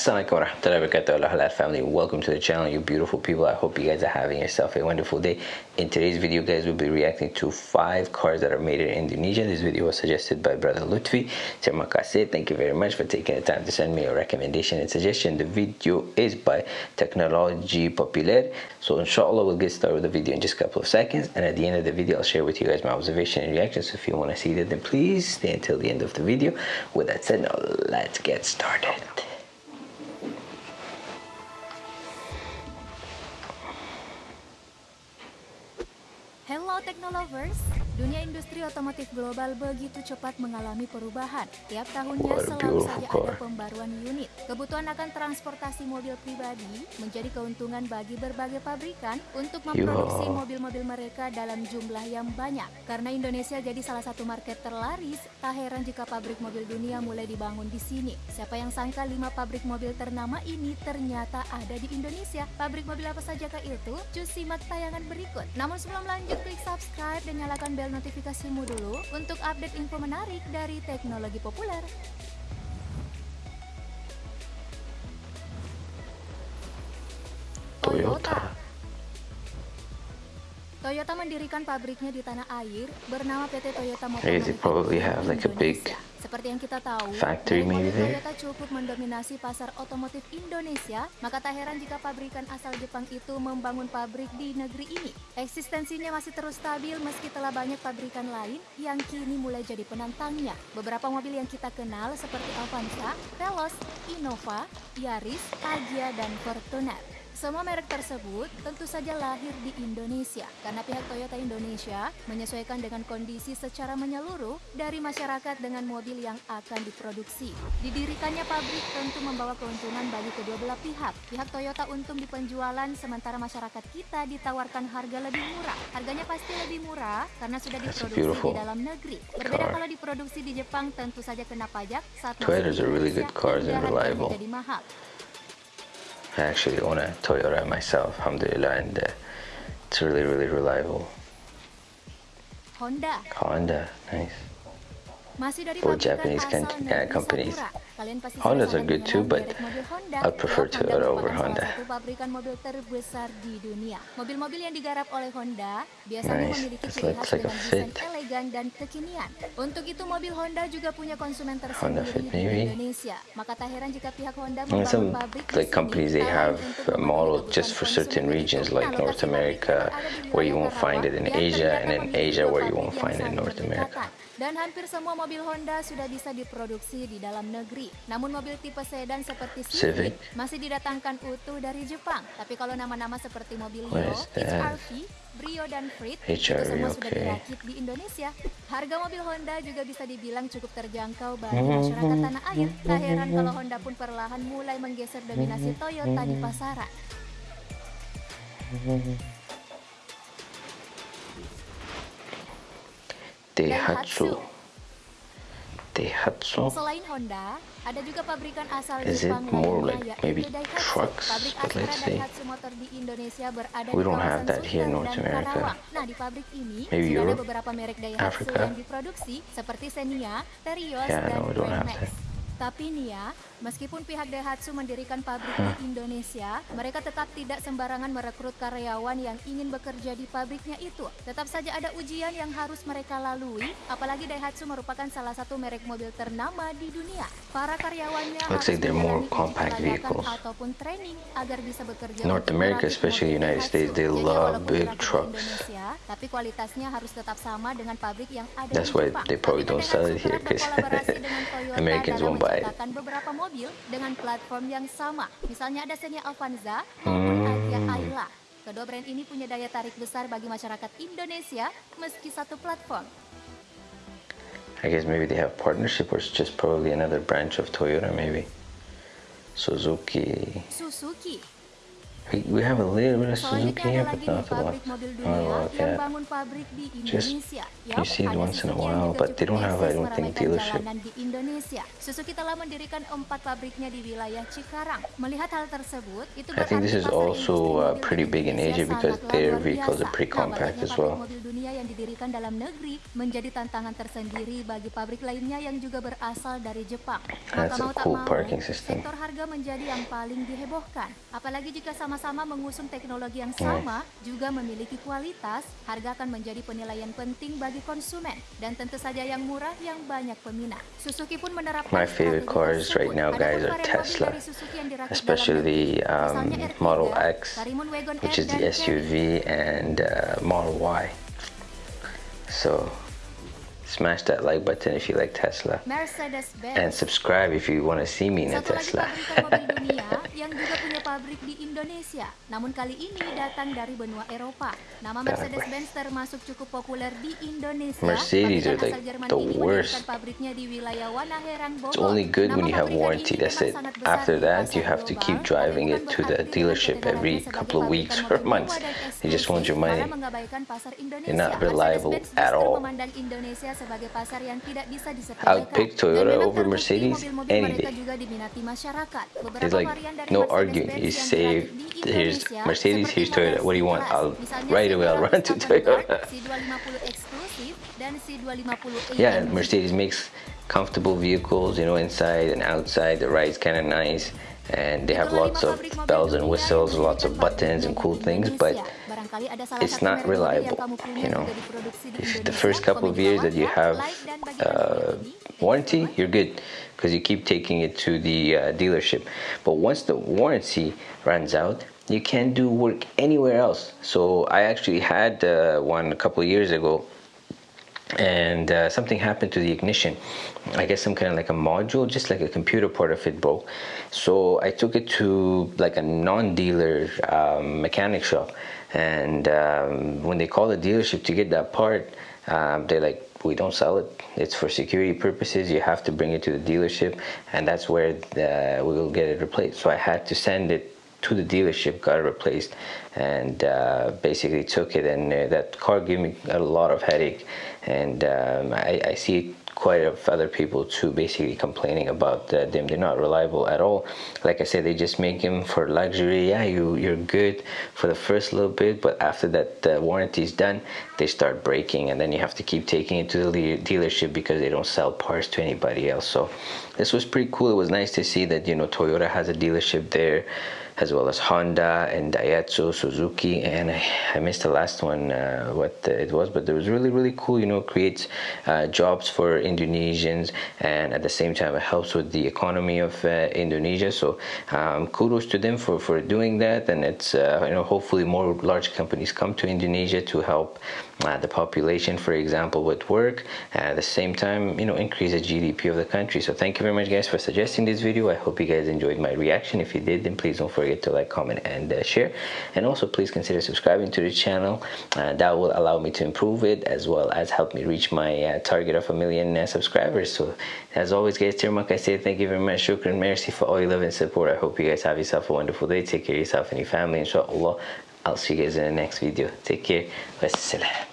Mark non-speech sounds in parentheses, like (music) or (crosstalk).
Assalamualaikum warahmatullahi wabarakatuh halal family. Welcome to the channel you beautiful people. I hope you guys are having yourself a wonderful day. In today's video guys we'll be reacting to five cars that are made in Indonesia. This video was suggested by brother Lutfi. Terima kasih thank you very much for taking the time to send me a recommendation and suggestion. The video is by Technology Popular. So inshallah we'll get started with the video in just a couple of seconds. And at the end of the video I'll share with you guys my observation and reactions. So if you want to see that then please stay until the end of the video. With that said now let's get started Technolovers, dunia industri otomotif global begitu cepat mengalami perubahan. Tiap tahunnya selalu saja ada pembaruan unit. Kebutuhan akan transportasi mobil pribadi menjadi keuntungan bagi berbagai pabrikan untuk memproduksi mobil-mobil mereka dalam jumlah yang banyak. Karena Indonesia jadi salah satu market terlaris, tak heran jika pabrik mobil dunia mulai dibangun di sini. Siapa yang sangka lima pabrik mobil ternama ini ternyata ada di Indonesia. Pabrik mobil apa saja kah itu? Cus simak tayangan berikut. Namun sebelum lanjut, klik subscribe dan nyalakan bel notifikasimu dulu untuk update info menarik dari teknologi populer. Toyota. Toyota mendirikan pabriknya di tanah air bernama PT Toyota Motor Manufacturing seperti yang kita tahu, Factory maybe Toyota cukup mendominasi pasar otomotif Indonesia, maka tak heran jika pabrikan asal Jepang itu membangun pabrik di negeri ini. Eksistensinya masih terus stabil meski telah banyak pabrikan lain yang kini mulai jadi penantangnya. Beberapa mobil yang kita kenal seperti Avanza, Veloz, Innova, Yaris, Agya, dan Fortuner. Semua merek tersebut tentu saja lahir di Indonesia karena pihak Toyota Indonesia menyesuaikan dengan kondisi secara menyeluruh dari masyarakat dengan mobil yang akan diproduksi. Didirikannya pabrik tentu membawa keuntungan bagi kedua belah pihak. Pihak Toyota untung di penjualan sementara masyarakat kita ditawarkan harga lebih murah. Harganya pasti lebih murah karena sudah diproduksi di dalam negeri. Berbeda kalau diproduksi di Jepang tentu saja kena pajak saat masuk di Indonesia, jadi mahal. I actually own a Toyota myself, alhamdulillah, and uh, it's really, really reliable. Honda. Honda, nice. For Japanese uh, companies. Hondas are good too, but I prefer Toyota over Honda. Satu pabrikan mobil terbesar di dunia. Mobil-mobil yang digarap oleh Honda biasanya nice. memiliki ciri khas like dengan desain elegan dan kekinian. Untuk itu mobil Honda juga punya konsumen tersendiri di Indonesia. Maka tak heran jika pihak Honda membangun pabrik like companies they have a model just for certain regions like North America where you won't find it in Asia and in Asia where you won't find it in North America. Dan hampir semua mobil Honda sudah bisa diproduksi di dalam negeri. Namun mobil tipe sedan seperti Civic, masih didatangkan utuh dari Jepang. Tapi kalau nama-nama seperti mobil Yo, HRV, Brio dan Freed itu semua okay. sudah dirakit di Indonesia. Harga mobil Honda juga bisa dibilang cukup terjangkau bagi masyarakat tanah air. Tak heran kalau Honda pun perlahan mulai menggeser dominasi Toyota di pasaran. Daihatsu. Daihatsu. Selain Honda, ada juga pabrikan asal Is it more like maybe trucks? But let's see. We don't have that here in North America. Nah, di pabrik ini maybe sudah Europe, ada beberapa merek Daihatsu Africa. yang diproduksi seperti Xenia, Terios, yeah, dan no, Grand Max. Tapi nih ya, meskipun pihak Daihatsu mendirikan pabrik di Indonesia, mereka tetap tidak sembarangan merekrut karyawan yang ingin bekerja di pabriknya itu. Tetap saja ada ujian yang harus mereka lalui, apalagi Daihatsu merupakan salah satu merek mobil ternama di dunia. Para karyawannya Looks harus like more compact vehicles. ataupun training agar bisa bekerja North America, especially United States, they love big trucks. Indonesia, tapi kualitasnya harus tetap sama dengan pabrik yang ada That's di why Jepang. they probably don't sell it here because (laughs) Americans won't buy it. beberapa mobil dengan platform yang sama. Misalnya ada Xenia Avanza maupun Hmm. Ayla. Kedua brand ini punya daya tarik besar bagi masyarakat Indonesia meski satu platform. I guess maybe they have partnership or it's just probably another branch of Toyota maybe. Suzuki. Suzuki We, have a little bit of Suzuki here, but not a lot. Not a lot yet. Just you see it once in a while, but they don't have, I don't think, dealership. Suzuki telah mendirikan empat pabriknya di wilayah Cikarang. Melihat hal tersebut, itu I think this is also uh, pretty big in Asia because their vehicles are pretty compact as well. mobil dunia yang didirikan dalam negeri menjadi tantangan tersendiri bagi pabrik lainnya yang juga berasal dari Jepang. Maka mau tak mau, sektor harga menjadi yang paling dihebohkan. Apalagi jika sama-sama mengusung teknologi yang sama, juga memiliki kualitas, harga akan menjadi penilaian penting bagi konsumen. Dan tentu saja yang murah yang banyak peminat. Suzuki pun menerapkan My favorite cars right now guys are Tesla, especially um, Model X, which is the SUV, and uh, Model Y. So smash that like button if you like Tesla. And subscribe if you want to see me in a Tesla. (laughs) yang juga punya pabrik di Indonesia. Namun kali ini datang dari benua Eropa. Nama Mercedes-Benz termasuk cukup populer di Indonesia. Mercedes are like the worst. pabriknya di wilayah Wanaherang Bogor it's only good when you have warranty that's it. after that you have to keep driving it to the dealership every couple of weeks or months. you just want your money. you're not reliable at all sebagai pasar yang tidak bisa disepelekan. I'll pick Toyota over Mercedes any day. It's like no arguing. You say here's Mercedes, here's Toyota. What do you want? I'll right away I'll run to Toyota. yeah, Mercedes makes comfortable vehicles, you know, inside and outside. The ride's kind of nice and they have lots of bells and whistles, lots of buttons and cool things, but it's not reliable. You know, if the first couple of years that you have uh, warranty, you're good because you keep taking it to the uh, dealership. But once the warranty runs out, you can't do work anywhere else. So I actually had uh, one a couple of years ago and uh, something happened to the ignition i guess some kind of like a module just like a computer part of it broke so i took it to like a non-dealer um, mechanic shop and um, when they call the dealership to get that part um, they're like we don't sell it. It's for security purposes. You have to bring it to the dealership and that's where the, we will get it replaced. So i had to send it to the dealership, got it replaced, and uh, basically took it. And uh, that car gave me a lot of headache, and um, I, I, see quite a few other people too basically complaining about them. They're not reliable at all. Like I said, they just make them for luxury. Yeah, you you're good for the first little bit, but after that the warranty is done, they start breaking, and then you have to keep taking it to the dealership because they don't sell parts to anybody else. So this was pretty cool. It was nice to see that you know Toyota has a dealership there as well as Honda and Daihatsu, Suzuki, and I, I missed the last one, uh, what it was, but it was really, really cool. You know, creates uh, jobs for Indonesians, and at the same time, it helps with the economy of uh, Indonesia. So, um, kudos to them for for doing that, and it's uh, you know hopefully more large companies come to Indonesia to help uh, the population, for example, with work, at the same time, you know, increase the GDP of the country. So, thank you very much, guys, for suggesting this video. I hope you guys enjoyed my reaction. If you did, then please don't forget forget to like comment and uh, share. And also please consider subscribing to the channel. Uh, that will allow me to improve it as well as help me reach my uh, target of a million uh, subscribers. So as always guys Terima kasih thank you very much. Shukran mercy for all your love and support. I hope you guys have yourself a wonderful day. Take care of yourself and your family. Inshallah I'll see you guys in the next video. Take care. Wassalam